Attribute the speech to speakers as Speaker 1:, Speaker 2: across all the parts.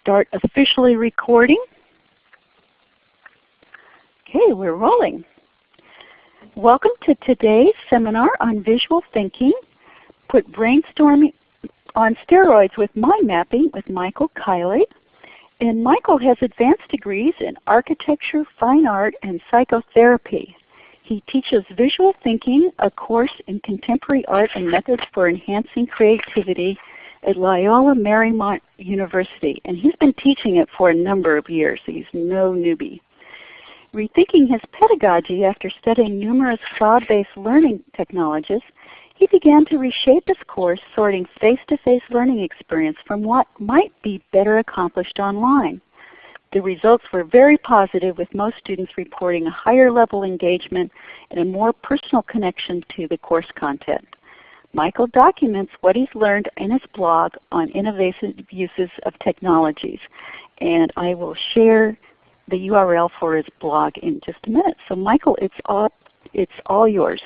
Speaker 1: start officially recording. Okay, we're rolling. Welcome to today's seminar on visual thinking, put brainstorming on steroids with mind mapping with Michael Kiley. And Michael has advanced degrees in architecture, fine art, and psychotherapy. He teaches visual thinking, a course in contemporary art and methods for enhancing creativity at Loyola Marymount University. And he's been teaching it for a number of years, so he's no newbie. Rethinking his pedagogy after studying numerous cloud-based learning technologies, he began to reshape his course sorting face-to-face -face learning experience from what might be better accomplished online. The results were very positive with most students reporting a higher level engagement and a more personal connection to the course content. Michael documents what he's learned in his blog on innovative uses of technologies. And I will share the URL for his blog in just a minute. So Michael, it's all, it's all yours.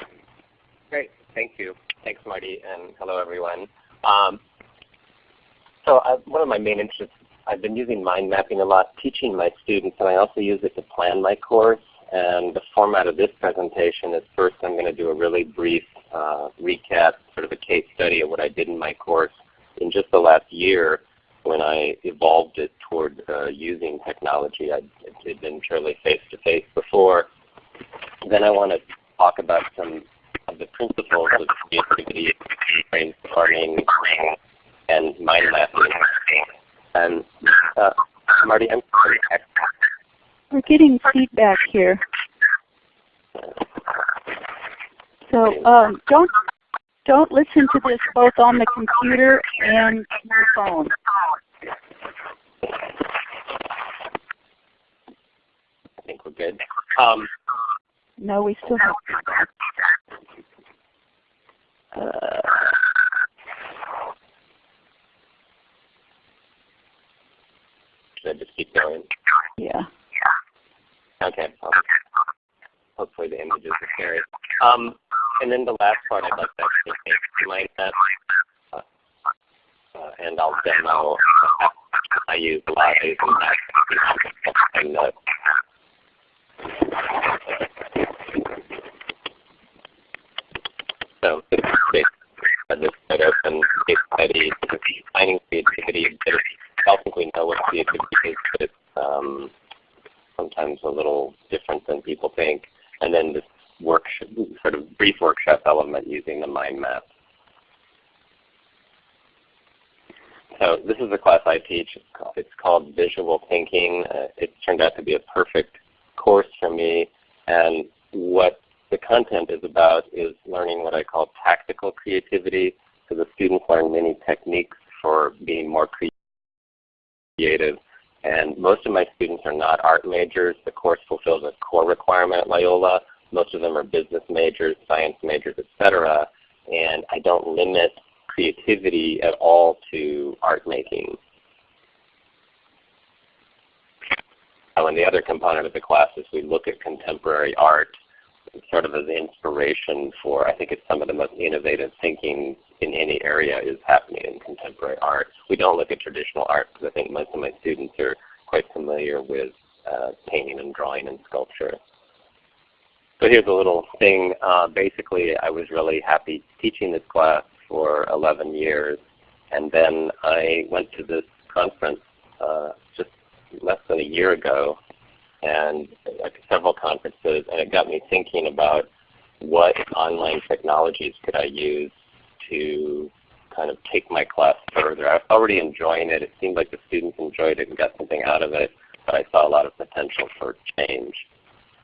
Speaker 2: Great. Thank you. Thanks, Marty, and hello, everyone. Um, so I, one of my main interests, I've been using mind mapping a lot, teaching my students, and I also use it to plan my course. And the format of this presentation is first I'm going to do a really brief uh, recap, sort of a case study of what I did in my course in just the last year when I evolved it toward uh, using technology. I had been purely face-to-face -face before. Then I want to talk about some of the principles of creativity, brainstorming, and mind mapping. And uh, Marty, I'm sorry.
Speaker 1: We're getting feedback here. So um, don't don't listen to this both on the computer and your phone.
Speaker 2: I think we're good. Um,
Speaker 1: no, we still have uh,
Speaker 2: Should I just keep going?
Speaker 1: Yeah.
Speaker 2: Okay. hopefully the images are carried. Um, and then the last part I'd like to actually mind that, uh, uh, and I'll demo I use Live and that. So this is this up and case study, defining creativity. I don't think we know what creativity is, but it's um, sometimes a little different than people think. And then this workshop, sort of brief using the mind map. So this is a class I teach. It's called Visual Thinking. Uh, it's turned out to be a perfect course for me. And what the content is about is learning what I call tactical creativity. So the students learn many techniques for being more creative. And most of my students are not art majors. The course fulfills a core requirement at Loyola. Most of them are business majors, science majors, etc. And I don't limit creativity at all to art making. and the other component of the class is we look at contemporary art sort of as inspiration for, I think it's some of the most innovative thinking in any area is happening in contemporary art. We don't look at traditional art because I think most of my students are quite familiar with uh, painting and drawing and sculpture. So here's a little thing. Uh, basically, I was really happy teaching this class for 11 years. And then I went to this conference uh, just less than a year ago and like several conferences, and it got me thinking about what online technologies could I use to kind of take my class further. I was already enjoying it. It seemed like the students enjoyed it and got something out of it, but I saw a lot of potential for change.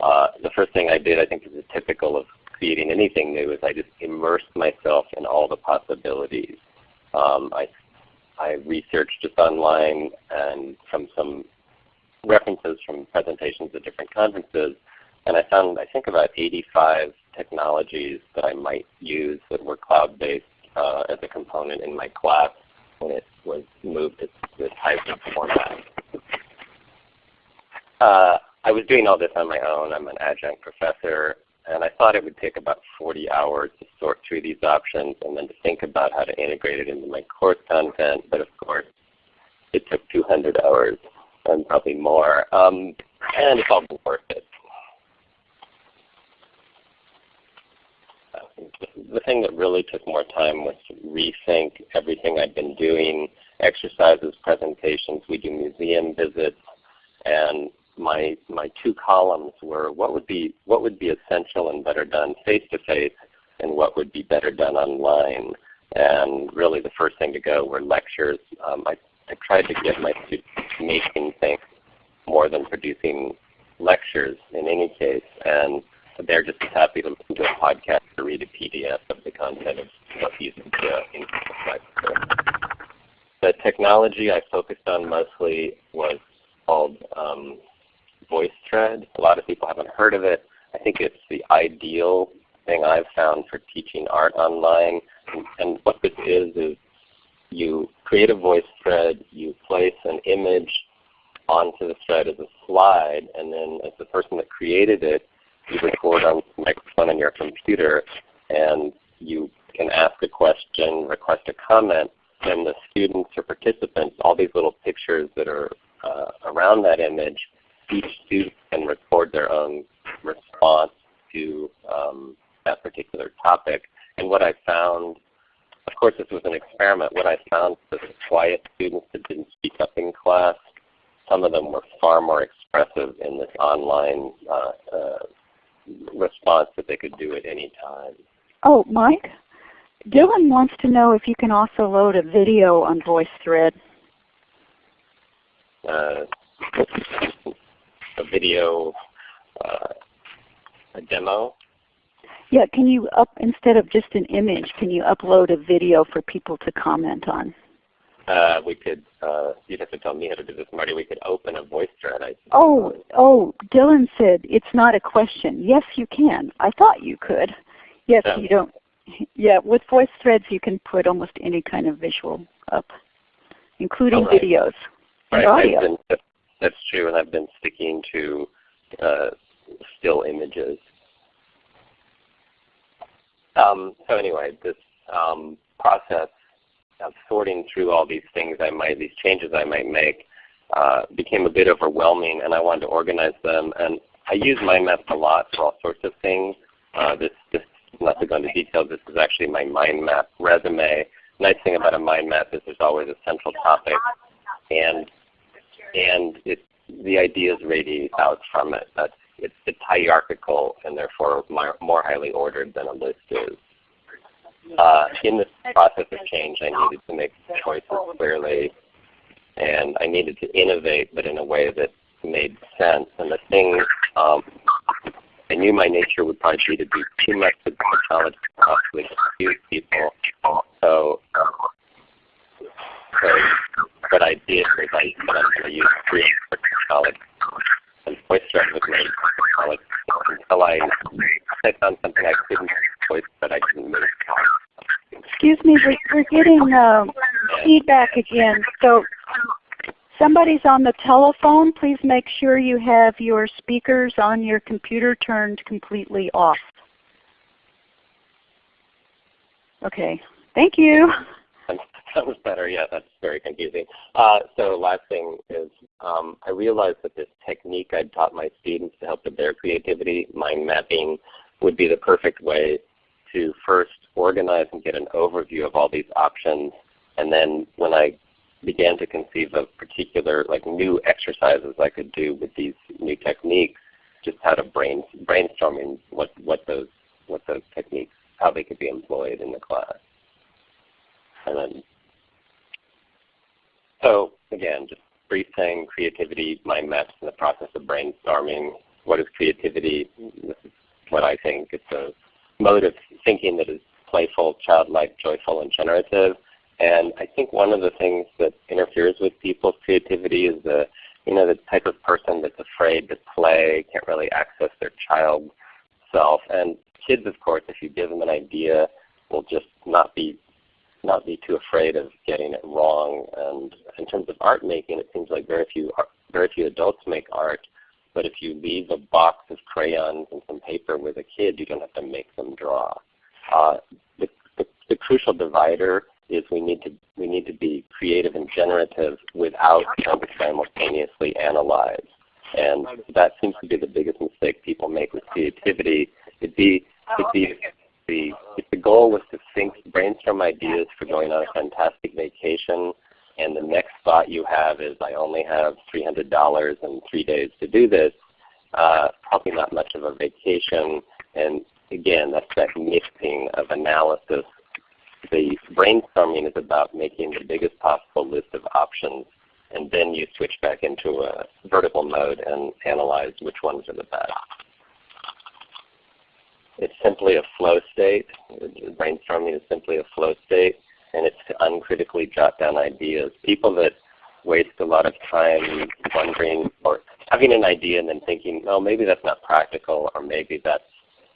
Speaker 2: Uh, the first thing I did, I think is typical of creating anything new, is I just immersed myself in all the possibilities. Um, I, I researched just online and from some references from presentations at different conferences, and I found I think about 85 technologies that I might use that were cloud-based uh, as a component in my class when it was moved to this hybrid format. Uh, I was doing all this on my own. I'm an adjunct professor, and I thought it would take about 40 hours to sort through these options and then to think about how to integrate it into my course content. But of course, it took 200 hours and probably more. Um, and it's all worth it. the thing that really took more time was to rethink everything I'd been doing, exercises, presentations, we do museum visits, and my my two columns were what would be what would be essential and better done face to face and what would be better done online. And really the first thing to go were lectures. Um, I, I tried to get my students making things more than producing lectures in any case. And they're just as happy to listen to a podcast or read a PDF of the content of what these uh, The technology I focused on mostly was called um, VoiceThread. A lot of people haven't heard of it. I think it's the ideal thing I've found for teaching art online. And, and what this is is you create a voice thread, you place an image onto the thread as a slide, and then as the person that created it, you record on the microphone on your computer, and you can ask a question, request a comment, and the students or participants, all these little pictures that are uh, around that image, each student can record their own response to um, that particular topic. And what I found, of course this was an experiment, what I found was the quiet students that didn't speak up in class, some of them were far more expressive in this online uh, uh, response that they could do at any time.
Speaker 1: Oh, Mike? Dylan wants to know if you can also load a video on VoiceThread.
Speaker 2: Uh, a video, uh, a demo?
Speaker 1: Yeah, can you up, instead of just an image, can you upload a video for people to comment on?
Speaker 2: Uh, we could, uh, you'd have to tell me how to do this, Marty. We could open a voice thread. I
Speaker 1: oh, oh, Dylan said it's not a question. Yes, you can. I thought you could. Yes, you don't. Yeah, with voice threads you can put almost any kind of visual up, including
Speaker 2: right.
Speaker 1: videos and
Speaker 2: right.
Speaker 1: audio.
Speaker 2: Been, that's true, and I've been sticking to uh, still images. Um, so anyway, this um, process of sorting through all these things I might, these changes I might make, uh, became a bit overwhelming, and I wanted to organize them. And I use mind maps a lot for all sorts of things. Uh, this, this, not to go into detail, this is actually my mind map resume. Nice thing about a mind map is there's always a central topic, and and it, the ideas radiate out from it. That's, it's, it's hierarchical and therefore more highly ordered than a list is. Uh, in this process of change, I needed to make choices clearly, and I needed to innovate, but in a way that made sense. And the thing um, I knew my nature would probably be to do too much with technology, possibly confuse people. So, so what I did was I said I'm going to use free technology and VoiceThread was made technology until I clicked on something I couldn't voice, but I didn't move.
Speaker 1: Excuse me, we're, getting uh, feedback again. So somebody's on the telephone. Please make sure you have your speakers on your computer turned completely off. Okay. Thank you.
Speaker 2: That was better. Yeah, that's very confusing. Uh, so last thing is um, I realized that this technique I'd taught my students to help with their creativity, mind mapping, would be the perfect way to first organize and get an overview of all these options. And then when I began to conceive of particular like new exercises I could do with these new techniques, just how to brain, brainstorming what, what those what those techniques, how they could be employed in the class. And then, so again, just brief thing, creativity, mind maps in the process of brainstorming. What is creativity? This is what I think. It's a mode of thinking that is playful, childlike, joyful, and generative. And I think one of the things that interferes with people's creativity is the you know the type of person that's afraid to play, can't really access their child self. And kids, of course, if you give them an idea, will just not be not be too afraid of getting it wrong. And in terms of art making, it seems like very few very few adults make art. But if you leave a box of crayons and some paper with a kid, you don't have to make them draw. Uh, the, the, the crucial divider is we need to we need to be creative and generative without trying to simultaneously analyze. And that seems to be the biggest mistake people make with creativity. It'd be, it'd be the, if the goal was to think, brainstorm ideas for going on a fantastic vacation, and the next thought you have is I only have $300 and three days to do this, uh, probably not much of a vacation. And again, that's that mixing of analysis. The brainstorming is about making the biggest possible list of options and then you switch back into a vertical mode and analyze which ones are the best. It's simply a flow state. Brainstorming is simply a flow state, and it's to uncritically jot down ideas. People that waste a lot of time wondering or having an idea and then thinking, oh, maybe that's not practical, or maybe that's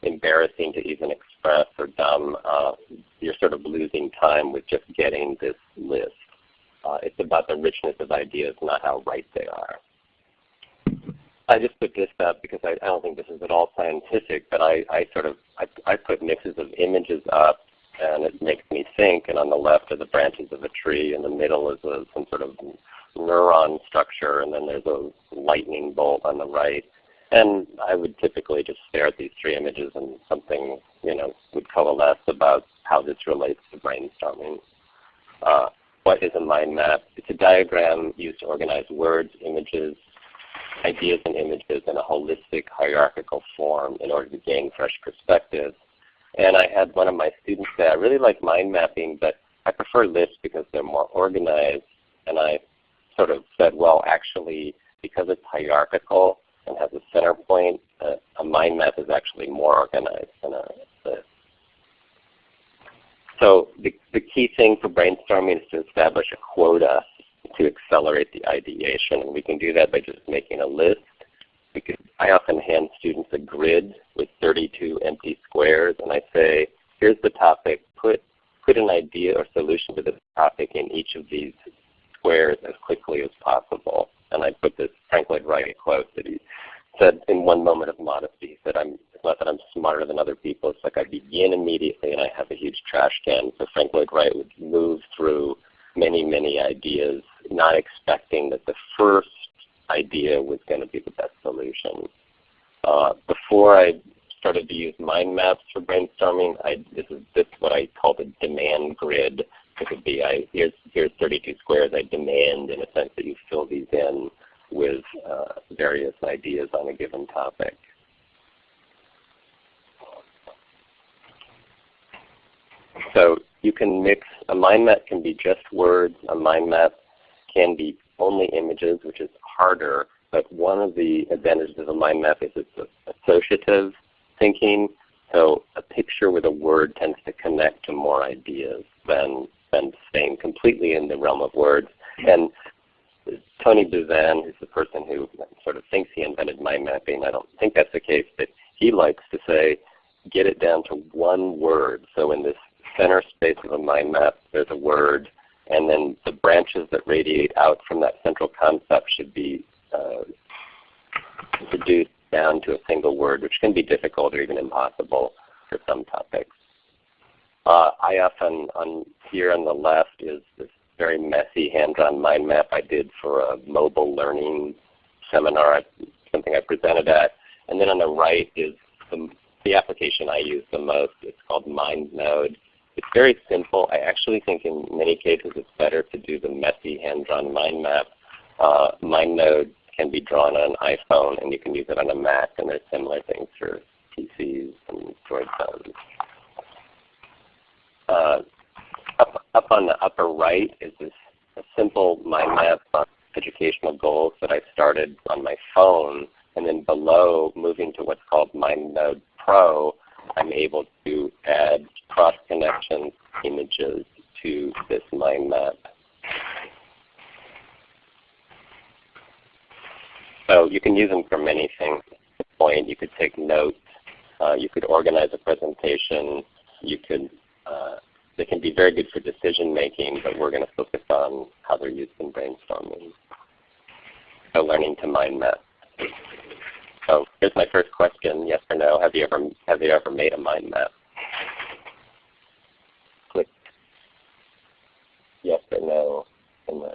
Speaker 2: embarrassing to even express or dumb, uh, you're sort of losing time with just getting this list. Uh, it's about the richness of ideas, not how right they are. I just put this up because I, I don't think this is at all scientific, but I, I sort of I, I put mixes of images up, and it makes me think. And on the left are the branches of a tree, in the middle is a, some sort of neuron structure, and then there's a lightning bolt on the right. And I would typically just stare at these three images, and something you know would coalesce about how this relates to brainstorming. Uh, what is a mind map? It's a diagram used to organize words, images, ideas and images in a holistic hierarchical form in order to gain fresh perspectives. And I had one of my students say, I really like mind mapping, but I prefer lists because they're more organized. And I sort of said, well, actually, because it's hierarchical and has a center point, uh, a mind map is actually more organized than a list. So the, the key thing for brainstorming is to establish a quota to accelerate the ideation. And we can do that by just making a list. Because I often hand students a grid with 32 empty squares and I say, here's the topic, put, put an idea or solution to this topic in each of these squares as quickly as possible. And I put this Frank Lloyd Wright quote that he said in one moment of modesty, he said, I'm, it's not that I'm smarter than other people, it's like I begin immediately and I have a huge trash can. So Frank Lloyd Wright would move through many, many ideas, not expecting that the first idea was going to be the best solution. Uh, before I started to use mind maps for brainstorming, I, this is this is what I call the demand grid. It could be I, here's here's 32 squares. I demand in a sense that you fill these in with uh, various ideas on a given topic. So you can mix, a mind map can be just words, a mind map can be only images, which is harder, but one of the advantages of a mind map is it's associative thinking. So a picture with a word tends to connect to more ideas than, than staying completely in the realm of words. And Tony Buzan, who's the person who sort of thinks he invented mind mapping, I don't think that's the case, but he likes to say, get it down to one word. So in this center space of a mind map, there's a word, and then the branches that radiate out from that central concept should be uh, reduced down to a single word, which can be difficult or even impossible for some topics. Uh, I often, on here on the left is this very messy hand-drawn mind map I did for a mobile learning seminar, something I presented at. And then on the right is the, the application I use the most. It's called MindNode. It's very simple. I actually think in many cases it's better to do the messy hand-drawn mind map. Uh, MindNode can be drawn on an iPhone and you can use it on a Mac and there's similar things for PCs and Android phones. Uh, up, up on the upper right is this a simple mind map on educational goals that I started on my phone. And then below, moving to what's called MindNode Pro, I'm able to add cross connection images to this mind map. So you can use them for many things. Point, you could take notes, uh, you could organize a presentation, you could uh, they can be very good for decision making, but we're going to focus on how they're used in brainstorming. So learning to mind map. So here's my first question, yes or no. Have you ever, have you ever made a mind map? Click yes or no in the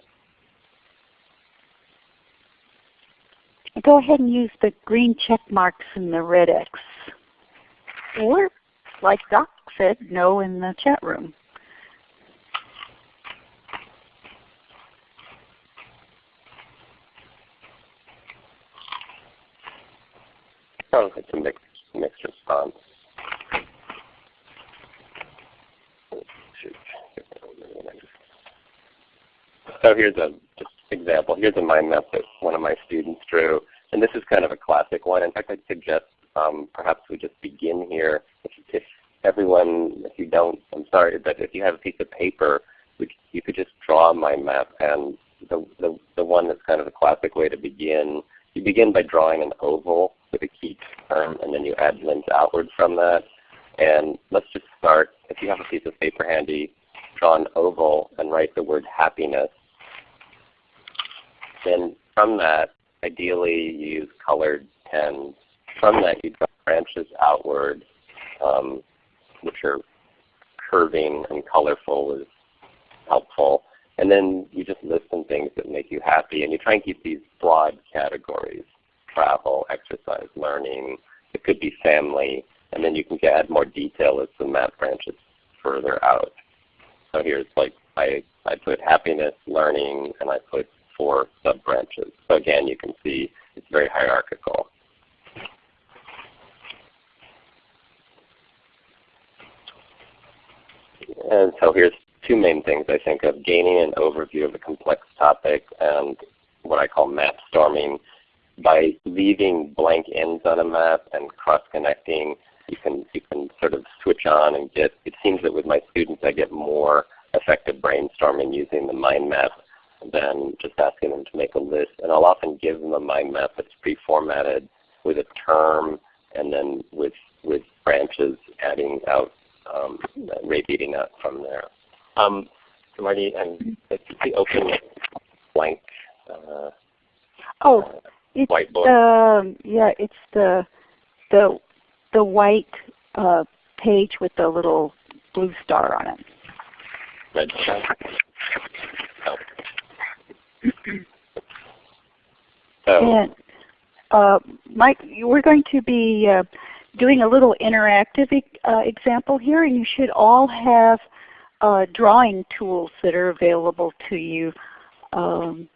Speaker 1: Go ahead and use the green check marks and the red X. Or, like Doc said, no in the chat room.
Speaker 2: Oh, it's a mixed, mixed response. So here's a just example. Here's a mind map that one of my students drew. And this is kind of a classic one. In fact, I'd suggest um, perhaps we just begin here. If, if, everyone, if you don't, I'm sorry, but if you have a piece of paper, we, you could just draw a mind map. And the, the, the one that's kind of a classic way to begin, you begin by drawing an oval with a key term, and then you add limbs outward from that. And let's just start, if you have a piece of paper handy, draw an oval and write the word happiness. Then from that, ideally you use colored pens. From that you draw branches outward, um, which are curving and colorful is helpful. And then you just list some things that make you happy. And you try and keep these broad categories travel, exercise, learning. It could be family. And then you can add more detail as the map branches further out. So here's like I, I put happiness, learning, and I put four sub-branches. So again, you can see it's very hierarchical. And so here's two main things I think of, gaining an overview of a complex topic and what I call map storming, by leaving blank ends on a map and cross-connecting, you can you can sort of switch on and get. It seems that with my students, I get more effective brainstorming using the mind map than just asking them to make a list. And I'll often give them a mind map that's pre-formatted with a term and then with with branches adding out, um, radiating out from there. Um, so Marty, and it's the open blank. Uh,
Speaker 1: oh, it's
Speaker 2: whiteboard.
Speaker 1: the yeah, it's the the the white uh, page with the little blue star on it.
Speaker 2: Red star. Oh. so.
Speaker 1: And uh, Mike, we're going to be uh, doing a little interactive e uh, example here, and you should all have uh, drawing tools that are available to you. Um,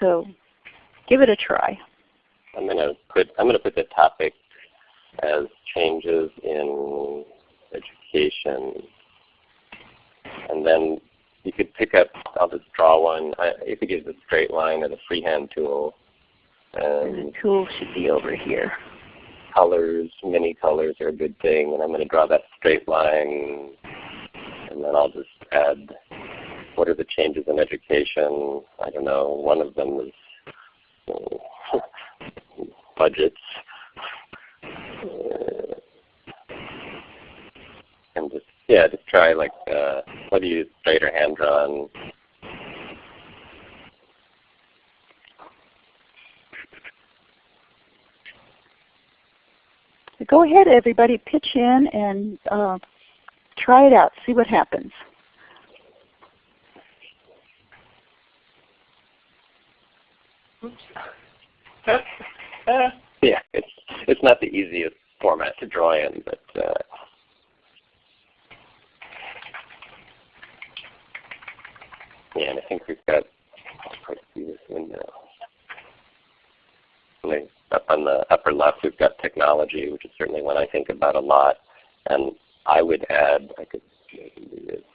Speaker 1: so give it a try.
Speaker 2: I'm going to put I'm going to put the topic as changes in education, and then you could pick up. I'll just draw one. I, you could use a straight line or the freehand tool.
Speaker 1: And the tool should be over here.
Speaker 2: Colors, many colors are a good thing, and I'm going to draw that straight line, and then I'll just add what are the changes in education. I don't know. One of them is budgets. And just yeah, just try like uh, what do you straight or hand drawn?
Speaker 1: Go ahead, everybody, pitch in and uh, try it out. See what happens.
Speaker 2: yeah, it's it's not the easiest format to draw in, but uh, yeah, and I think we've got. I'll try see this window. Up on the upper left, we've got technology, which is certainly one I think about a lot, and I would add. I could maybe do this.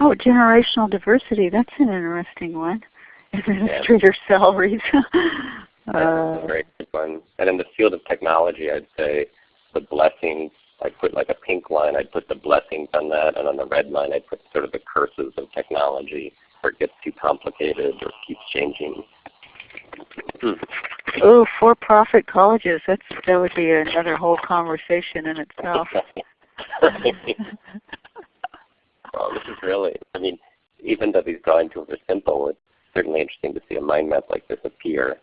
Speaker 1: Oh, generational diversity. That's an interesting one. Administrator yeah. salaries.
Speaker 2: uh, very good one. And in the field of technology, I'd say the blessings. I'd put like a pink line. I'd put the blessings on that, and on the red line, I'd put sort of the curses of technology, where it gets too complicated or keeps changing.
Speaker 1: oh, for-profit colleges. That's that would be another whole conversation in itself.
Speaker 2: well, this is really, I mean, even though these drawing tools are simple, it's certainly interesting to see a mind map like this appear.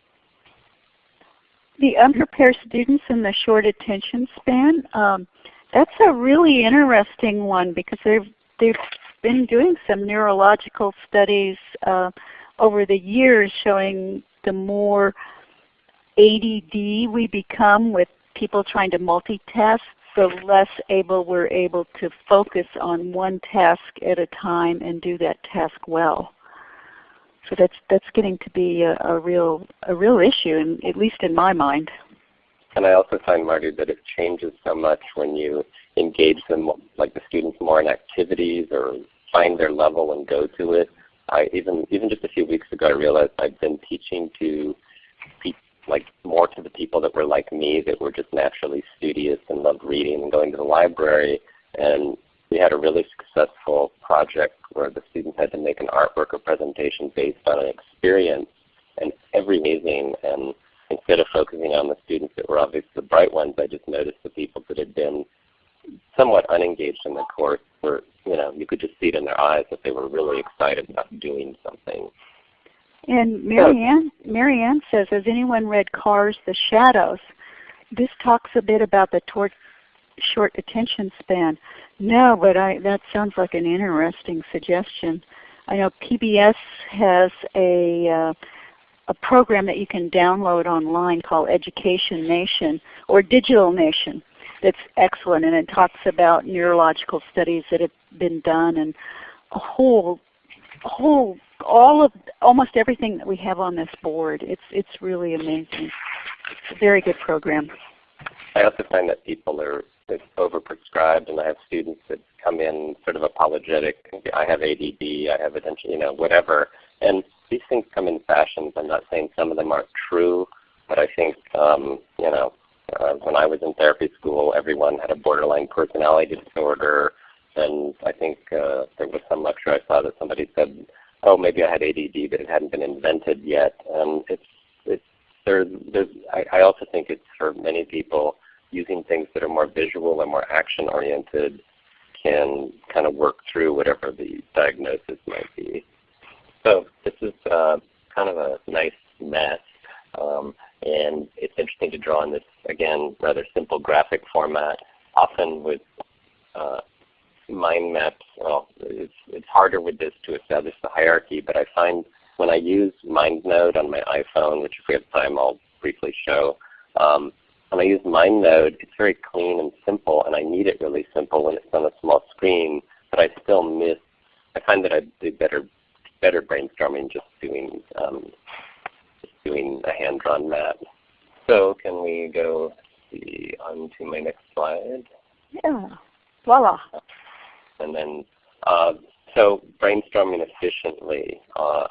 Speaker 1: The unprepared students and the short attention span, um, that's a really interesting one because they're, they're been doing some neurological studies uh, over the years showing the more ADD we become with people trying to multitask, the less able we're able to focus on one task at a time and do that task well. So that's that's getting to be a, a real a real issue, in, at least in my mind.
Speaker 2: And I also find, Marty, that it changes so much when you engage them, like the students, more in activities or find their level and go to it. I even even just a few weeks ago, I realized I'd been teaching to like more to the people that were like me, that were just naturally studious and loved reading and going to the library. And we had a really successful project where the students had to make an artwork or presentation based on an experience, and every amazing. And instead of focusing on the students that were obviously the bright ones, I just noticed the people that had been somewhat unengaged in the course were, you know, you could just see it in their eyes that they were really excited about doing something.
Speaker 1: And Marianne, Marianne says, has anyone read Carr's, The Shallows? This talks a bit about the short attention span. No, but I, that sounds like an interesting suggestion. I know PBS has a, uh, a program that you can download online called Education Nation or Digital Nation that's excellent and it talks about neurological studies that have been done and a whole whole all of almost everything that we have on this board. It's it's really amazing. It's a very good program.
Speaker 2: I also find that people are overprescribed, and I have students that come in sort of apologetic. I have ADD, I have attention, you know, whatever. And these things come in fashions. I'm not saying some of them aren't true, but I think um, you know, uh, when I was in therapy school, everyone had a borderline personality disorder. And I think uh, there was some lecture I saw that somebody said oh, maybe I had ADD, but it hadn't been invented yet. And it's it's there. There's I, I also think it's for many people using things that are more visual and more action oriented can kind of work through whatever the diagnosis might be. So this is uh, kind of a nice mess. Um, and it's interesting to draw in this, again, rather simple graphic format, often with uh, mind maps, well, it's, it's harder with this to establish the hierarchy, but I find when I use MindNode on my iPhone, which if we have time I'll briefly show, um, when I use MindNode, it's very clean and simple, and I need it really simple when it's on a small screen, but I still miss, I find that I do better, better brainstorming just doing, um, just doing a hand-drawn map. So can we go see on to my next slide?
Speaker 1: Yeah. Voila.
Speaker 2: And then, uh, so brainstorming efficiently. Uh,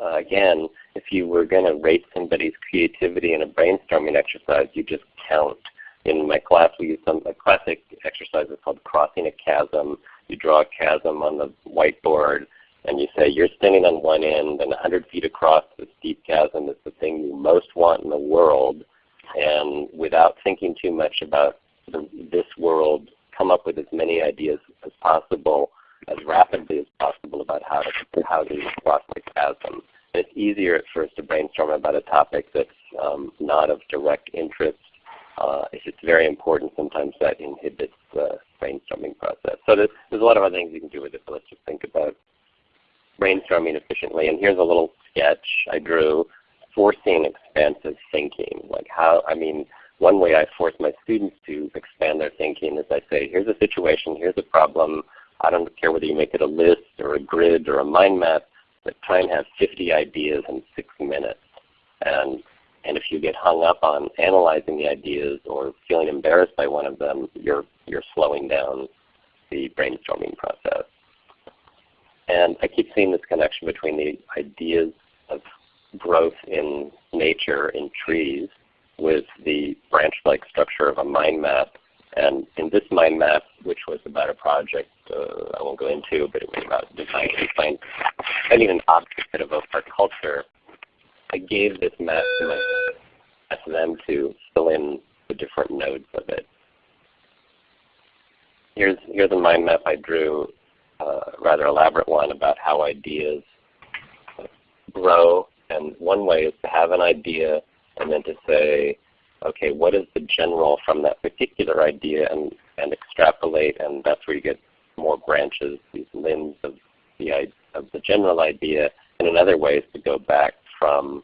Speaker 2: uh, again, if you were going to rate somebody's creativity in a brainstorming exercise, you just count. In my class, we use some a classic exercise is called crossing a chasm. You draw a chasm on the whiteboard, and you say you're standing on one end, and 100 feet across the steep chasm is the thing you most want in the world. And without thinking too much about the, this world come up with as many ideas as possible, as rapidly as possible about how to how to cross the chasm. And it's easier at first to brainstorm about a topic that's um, not of direct interest. Uh, if it's very important, sometimes that inhibits the brainstorming process. So there's, there's a lot of other things you can do with it, but let's just think about brainstorming efficiently. And here's a little sketch I drew forcing expansive thinking. Like how, I mean, one way I force my students to expand their thinking is I say, here's a situation, here's a problem. I don't care whether you make it a list or a grid or a mind map, but try and have 50 ideas in six minutes. And, and if you get hung up on analyzing the ideas or feeling embarrassed by one of them, you're, you're slowing down the brainstorming process. And I keep seeing this connection between the ideas of growth in nature, in trees, with the branch-like structure of a mind map. And in this mind map, which was about a project uh, I won't go into, but it was about designing find, finding an object that our culture, I gave this map to my them to fill in the different nodes of it. Here's, here's a mind map I drew, uh, a rather elaborate one about how ideas grow. And one way is to have an idea and then to say, okay, what is the general from that particular idea and, and extrapolate, and that's where you get more branches, these limbs of the, of the general idea, and another way is to go back from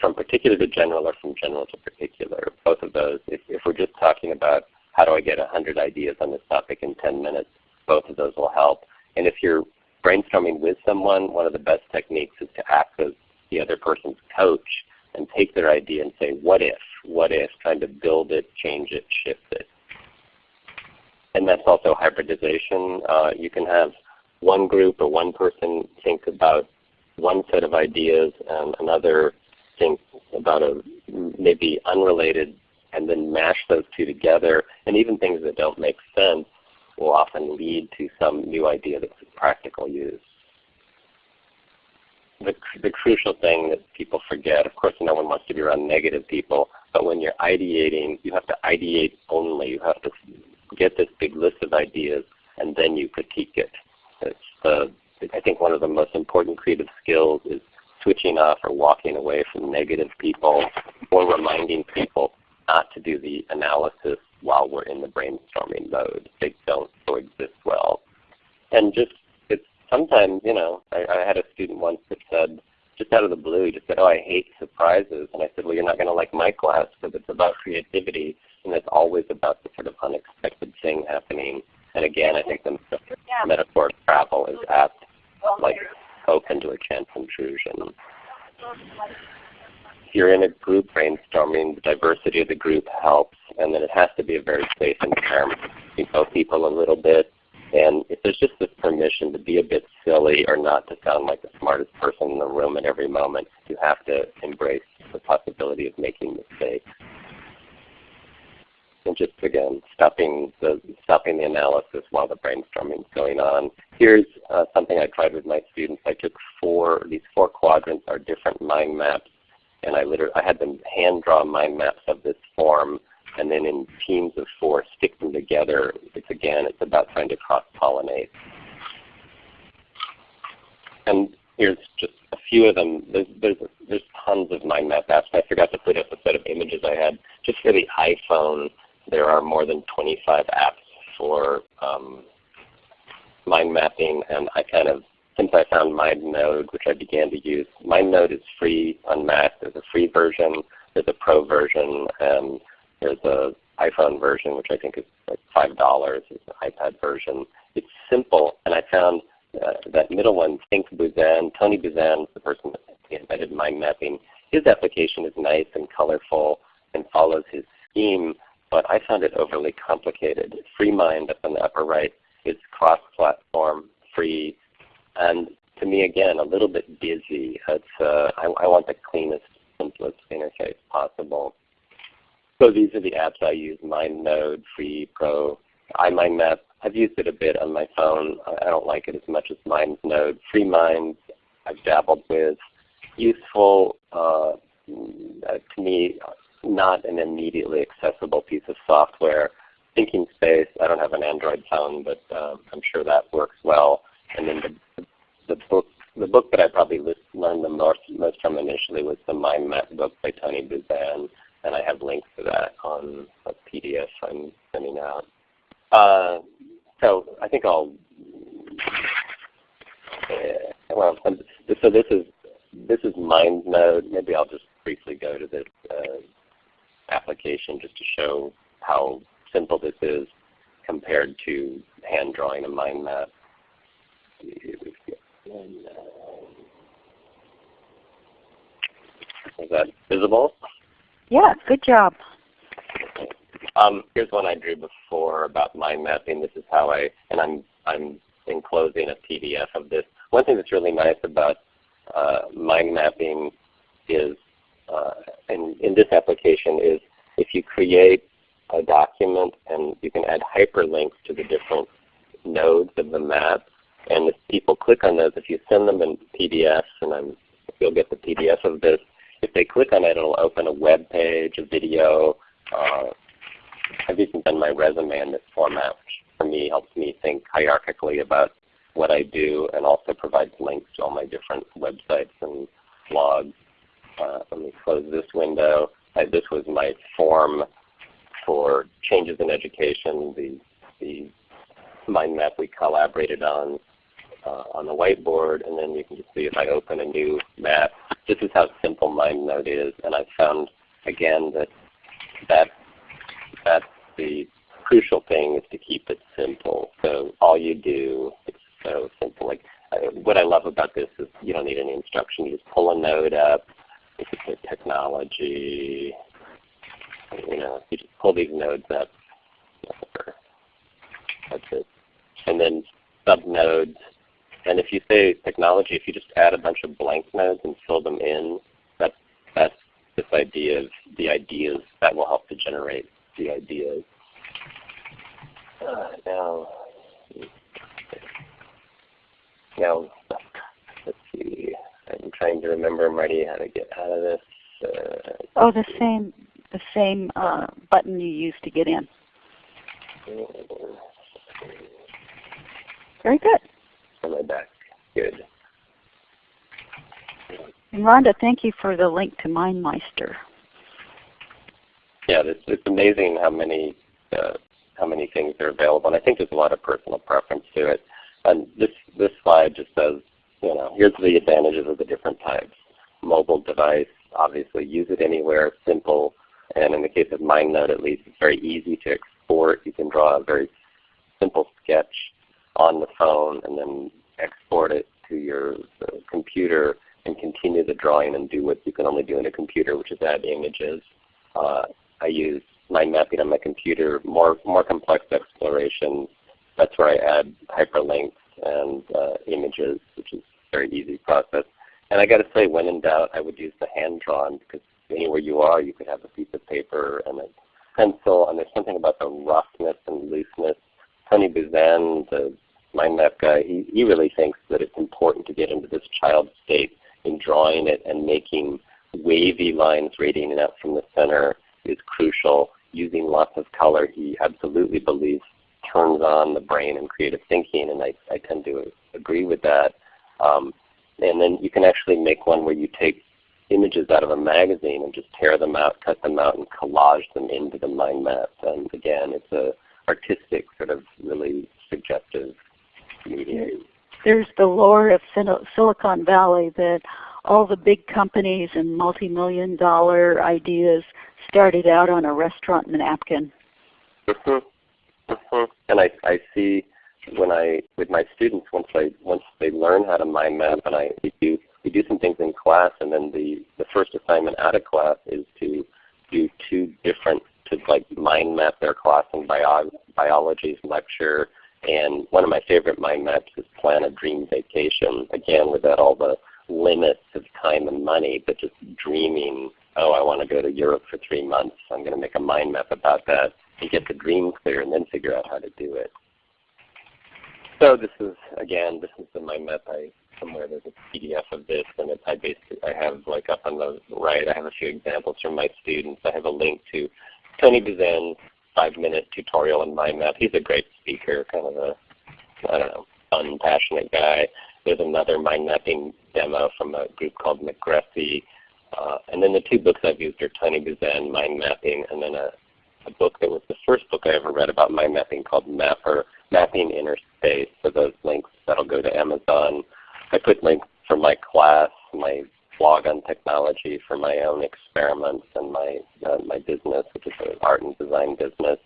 Speaker 2: from particular to general or from general to particular. Both of those, if, if we're just talking about how do I get 100 ideas on this topic in 10 minutes, both of those will help. And if you're brainstorming with someone, one of the best techniques is to act as the other person's coach and take their idea and say, what if? What if? Trying to build it, change it, shift it. And that's also hybridization. Uh, you can have one group or one person think about one set of ideas and another think about a maybe unrelated and then mash those two together. And even things that don't make sense will often lead to some new idea that's practical use. The, the crucial thing that people forget, of course no one wants to be around negative people, but when you're ideating, you have to ideate only. You have to get this big list of ideas and then you critique it. It's the, I think one of the most important creative skills is switching off or walking away from negative people or reminding people not to do the analysis while we're in the brainstorming mode. They don't coexist well. And just sometimes, you know, I, I had a student once that said, just out of the blue, he just said, oh, I hate surprises. And I said, well, you're not going to like my class because it's about creativity and it's always about the sort of unexpected thing happening. And again, I think the metaphor of travel is apt, oh, like open to a chance intrusion if you're in a group brainstorming, the diversity of the group helps, and then it has to be a very safe environment. You know people a little bit, and if there's just this permission to be a bit silly or not to sound like the smartest person in the room at every moment, you have to embrace the possibility of making mistakes. And just again, stopping the stopping the analysis while the brainstorming is going on. Here's uh, something I tried with my students. I took four; these four quadrants are different mind maps and I literally I had them hand draw mind maps of this form and then in teams of four stick them together. It's again, it's about trying to cross-pollinate. And here's just a few of them. There's, there's, there's tons of mind map apps. I forgot to put up a set of images I had. Just for the iPhone, there are more than 25 apps for um, mind mapping, and I kind of since I found MindNode, which I began to use. MindNode is free on Mac. There's a free version, there's a pro version, and there's a iPhone version, which I think is like five dollars. It's an iPad version. It's simple, and I found uh, that middle one, Think Buzan. Tony Buzan the person that invented mind mapping. His application is nice and colorful and follows his scheme, but I found it overly complicated. FreeMind up in the upper right is cross-platform, free, and to me, again, a little bit busy. It's, uh, I, I want the cleanest, simplest interface possible. So these are the apps I use, MindNode, Free, Pro, iMindMap. I've used it a bit on my phone. I don't like it as much as MindNode. FreeMind I've dabbled with. Useful, uh, to me, not an immediately accessible piece of software. Thinking Space, I don't have an Android phone, but uh, I'm sure that works well. And then the, the book the book that I probably learned the most, most from initially was the Mind Map book by Tony Buzan, and I have links to that on a PDF I'm sending out. Uh, so I think I'll, well, so this is this is MindNode. Maybe I'll just briefly go to the uh, application just to show how simple this is compared to hand drawing a mind map. Is that visible?
Speaker 1: Yeah, good job.
Speaker 2: Um, here's one I drew before about mind mapping. This is how I, and I'm, I'm enclosing a PDF of this. One thing that's really nice about uh, mind mapping is, uh, in, in this application is if you create a document and you can add hyperlinks to the different nodes of the map, and if people click on those, if you send them in PDFs, and I'm, you'll get the PDF of this, if they click on it, it'll open a web page, a video. Uh, I've even done my resume in this format, which for me helps me think hierarchically about what I do and also provides links to all my different websites and blogs. Uh, let me close this window. Uh, this was my form for changes in education. The, the mind map we collaborated on uh, on the whiteboard, and then you can just see if I open a new map, this is how simple MindNode is, and I've found again that that that's the crucial thing is to keep it simple. So all you do, it's so simple. Like what I love about this is you don't need any instruction. You just pull a node up. If it's a technology, you know, you just pull these nodes up. That's it. And then subnodes. And if you say technology, if you just add a bunch of blank nodes and fill them in, that's, that's this idea of the ideas that will help to generate the ideas. Uh, now, now, let's see. I'm trying to remember, Marty, how to get out of this. Uh,
Speaker 1: oh, the same, the same uh, button you used to get in. Very good.
Speaker 2: On my back. Good.
Speaker 1: And Rhonda, thank you for the link to MindMeister.
Speaker 2: Yeah, it's, it's amazing how many uh, how many things are available, and I think there's a lot of personal preference to it. And this this slide just says, you know, here's the advantages of the different types. Mobile device, obviously, use it anywhere, simple, and in the case of MindNode, at least, it's very easy to export. You can draw a very simple sketch on the phone and then export it to your uh, computer and continue the drawing and do what you can only do in a computer, which is add images. Uh, I use mind mapping on my computer, more, more complex explorations. That's where I add hyperlinks and uh, images, which is a very easy process. And I got to say, when in doubt, I would use the hand-drawn because anywhere you are, you could have a piece of paper and a pencil, and there's something about the roughness and looseness. Tony Buzan, the mind map guy, he, he really thinks that it's important to get into this child state in drawing it and making wavy lines radiating out from the center is crucial. Using lots of color, he absolutely believes turns on the brain and creative thinking, and I, I tend to agree with that. Um, and then you can actually make one where you take images out of a magazine and just tear them out, cut them out, and collage them into the mind map. And again, it's a artistic sort of really suggestive medium.
Speaker 1: There's the lore of Silicon Valley that all the big companies and multi-million dollar ideas started out on a restaurant napkin.
Speaker 2: Mm-hmm. Mm-hmm. And I, I see when I with my students once I once they learn how to mind map and I we do we do some things in class and then the the first assignment out of class is to do two different to like mind map their class in bio, biology's lecture and one of my favorite mind maps is plan a dream vacation again without all the limits of time and money but just dreaming oh I want to go to Europe for three months I'm going to make a mind map about that and get the dream clear and then figure out how to do it. So this is again, this is the mind map. I somewhere there's a PDF of this, and it, I basically I have like up on the right. I have a few examples from my students. I have a link to Tony Buzan's five-minute tutorial in mind map. He's a great speaker, kind of a I don't know, fun, passionate guy. There's another mind mapping demo from a group called McGressy. Uh, and then the two books I've used are Tony Buzan, Mind Mapping, and then a, a book that was the first book I ever read about mind mapping called Mapper, Mapping Inner Space. So those links, that'll go to Amazon. I put links for my class, my blog on technology for my own experiments and my, uh, my business, which is an art and design business.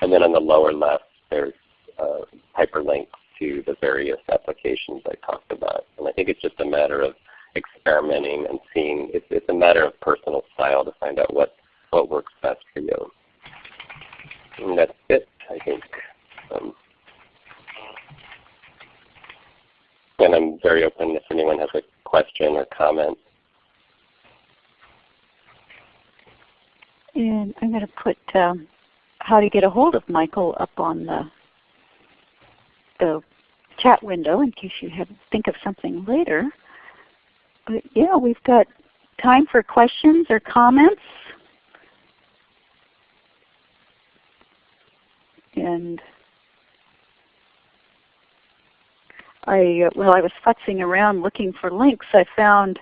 Speaker 2: And then on the lower left, there's uh, hyperlinks to the various applications I talked about. And I think it's just a matter of experimenting and seeing. It's, it's a matter of personal style to find out what, what works best for you. And that's it, I think. Um, and I'm very open if anyone has a question or comment.
Speaker 1: And I'm going to put um, how to get a hold of Michael up on the, the chat window in case you have think of something later. But yeah, we've got time for questions or comments. And I, uh, while I was futzing around looking for links, I found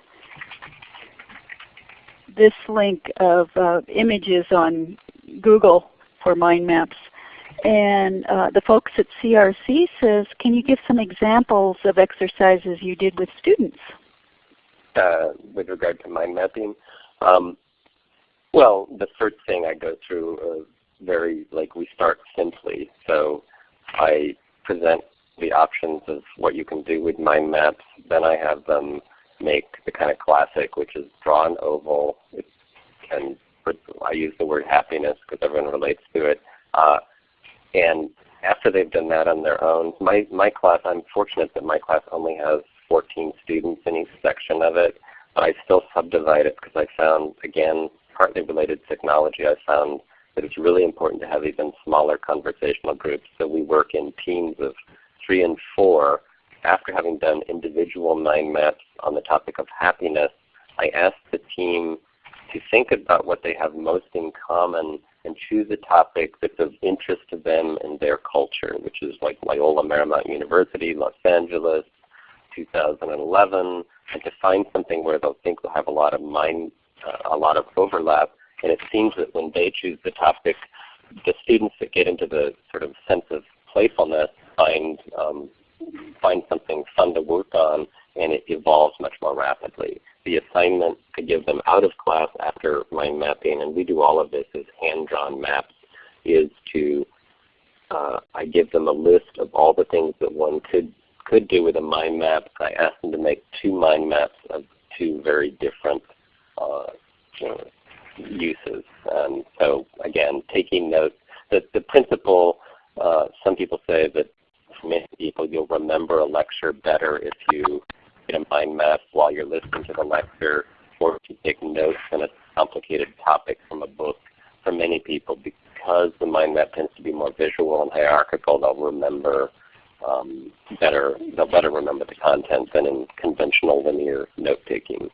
Speaker 1: this link of uh, images on Google for mind maps. And uh, the folks at CRC says, can you give some examples of exercises you did with students?
Speaker 2: Uh, with regard to mind mapping? Um, well, the first thing I go through uh, very, like we start simply. So I present the options of what you can do with mind maps. Then I have them make the kind of classic, which is draw an oval. It can, I use the word happiness because everyone relates to it. Uh, and after they've done that on their own, my, my class, I'm fortunate that my class only has 14 students in each section of it. But I still subdivide it because I found, again, partly related to technology, I found that it's really important to have even smaller conversational groups. So we work in teams of three and four. After having done individual mind maps on the topic of happiness, I asked the team to think about what they have most in common and choose a topic that's of interest to them and their culture, which is like Loyola Marymount University, Los Angeles, 2011, and to find something where they'll think they'll have a lot of mind, uh, a lot of overlap. And it seems that when they choose the topic, the students that get into the sort of sense of playfulness find um, find something fun to work on, and it evolves much more rapidly. The assignment to give them out of class after mind mapping, and we do all of this as hand-drawn maps, is to uh, I give them a list of all the things that one could could do with a mind map. I ask them to make two mind maps of two very different uh, you know, uses. And so again, taking note, the, the principle, uh, some people say that for many people you'll remember a lecture better if you get a mind map while you're listening to the lecture or if you take notes on a complicated topic from a book. For many people, because the mind map tends to be more visual and hierarchical, they'll remember um, better, they'll better remember the content than in conventional linear note taking.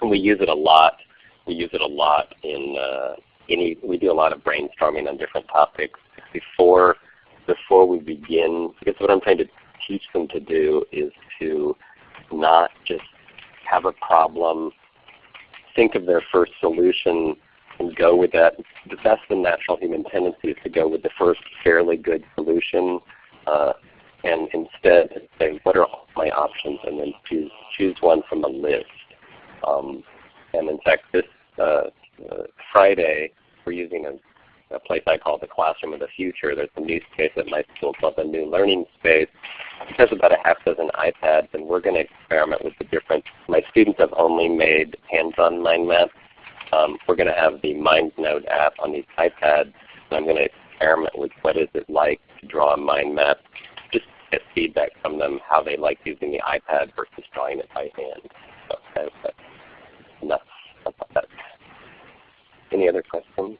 Speaker 2: And we use it a lot. We use it a lot in uh, any. We do a lot of brainstorming on different topics before before we begin. Because what I'm trying to teach them to do is to not just have a problem, think of their first solution, and go with that. The natural human tendency is to go with the first fairly good solution. Uh, and instead say, what are my options, and then choose, choose one from a list. Um, and in fact, this uh, uh, Friday, we're using a, a, place I call the Classroom of the Future. There's a new space at my school called the New Learning Space. It has about a half dozen iPads, and we're going to experiment with the different. My students have only made hands-on mind maps. Um, we're going to have the MindNode app on these iPads, and I'm going to experiment with what is it like to draw a mind map Just get feedback from them how they like using the iPad versus drawing it by hand. So that's enough about that. Any other questions?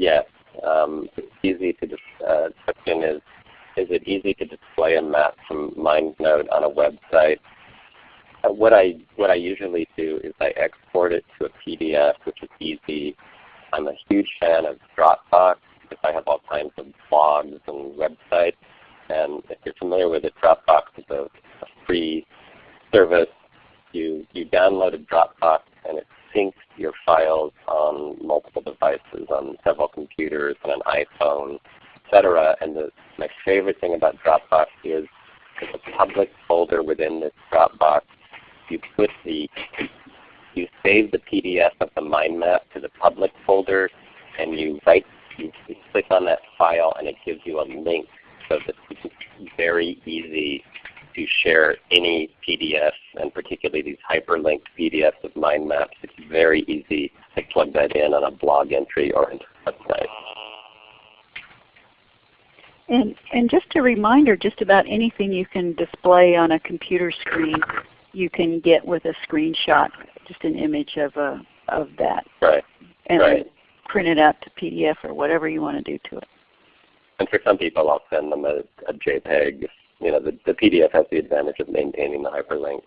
Speaker 2: Yes. Um, it's easy to uh, question is is it easy to display a map from MindNode on a website? Uh, what I what I usually do is I export it to a PDF, which is easy I'm a huge fan of Dropbox because I have all kinds of blogs and websites. And if you're familiar with it, Dropbox is a, a free service. You, you download a Dropbox and it syncs your files on multiple devices, on several computers, on an iPhone, etc. And the, my favorite thing about Dropbox is there's a public folder within this Dropbox. You put the you save the PDF of the mind map to the public folder, and you, you click on that file, and it gives you a link so that it's very easy to share any PDF, and particularly these hyperlinked PDFs of mind maps. It's very easy to plug that in on a blog entry or into a website.
Speaker 1: And, and just a reminder, just about anything you can display on a computer screen, you can get with a screenshot just an image of a of that.
Speaker 2: Right.
Speaker 1: And
Speaker 2: right.
Speaker 1: print it out to PDF or whatever you want to do to it.
Speaker 2: And for some people, I'll send them a, a JPEG. You know, the, the PDF has the advantage of maintaining the hyperlink,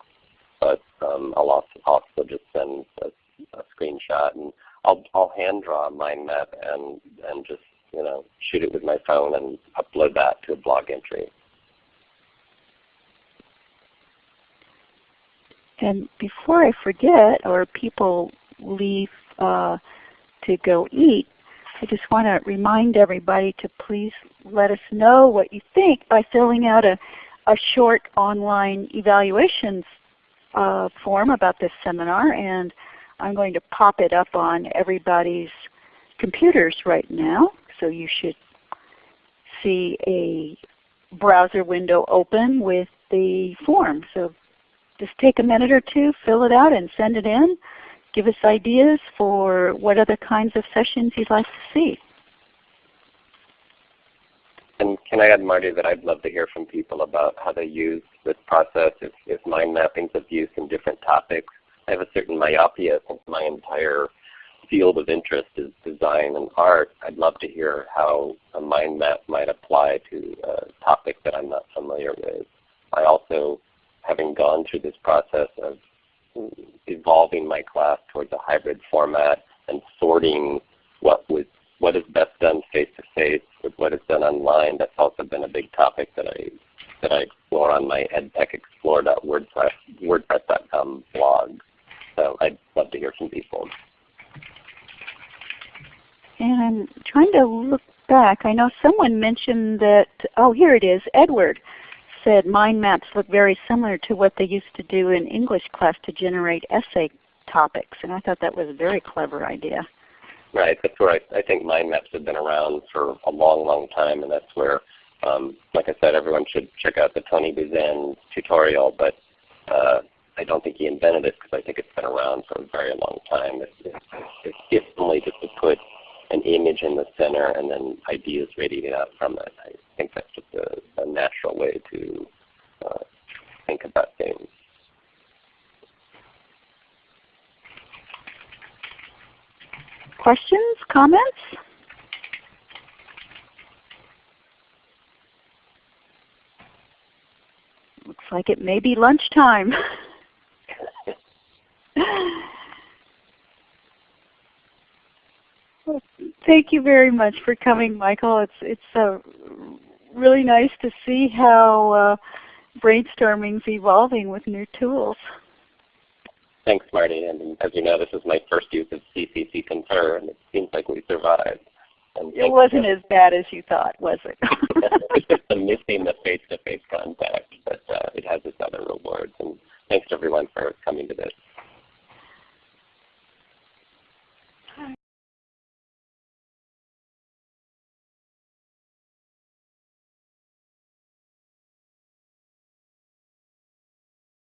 Speaker 2: but um, I'll also, also just send a, a screenshot, and I'll I'll hand draw a mind map and and just you know shoot it with my phone and upload that to a blog entry.
Speaker 1: And before I forget, or people leave uh, to go eat, I just want to remind everybody to please let us know what you think by filling out a, a short online evaluations uh, form about this seminar. And I'm going to pop it up on everybody's computers right now. So you should see a browser window open with the form. So just take a minute or two, fill it out, and send it in. Give us ideas for what other kinds of sessions you'd like to see.
Speaker 2: And can I add, Marty, that I'd love to hear from people about how they use this process, if, if mind mappings of use in different topics. I have a certain myopia since my entire field of interest is design and art. I'd love to hear how a mind map might apply to a topic that I'm not familiar with. I also, having gone through this process of evolving my class towards a hybrid format and sorting what was what is best done face to face with what is done online. That's also been a big topic that I that I explore on my edtechexplore.wordpress.com blog. So I'd love to hear from people.
Speaker 1: And I'm trying to look back. I know someone mentioned that, oh here it is, Edward said mind maps look very similar to what they used to do in English class to generate essay topics. And I thought that was a very clever idea.
Speaker 2: Right. That's where I, I think mind maps have been around for a long, long time, and that's where, um, like I said, everyone should check out the Tony Buzan tutorial. But uh, I don't think he invented it because I think it's been around for a very long time. It's, it's, it's only just to put an image in the center and then ideas radiating out from it. I think that's just a, a natural way to uh, think about things.
Speaker 1: Questions, comments? Looks like it may be lunchtime. Thank you very much for coming, Michael. It's it's uh, really nice to see how uh, brainstorming is evolving with new tools.
Speaker 2: Thanks, Marty. And as you know, this is my first use of CCC Confer, and it seems like we survived.
Speaker 1: And it wasn't as bad as you thought, was it?
Speaker 2: it's just the missing the face-to-face -face contact, but uh, it has its other rewards. And thanks everyone for coming to this.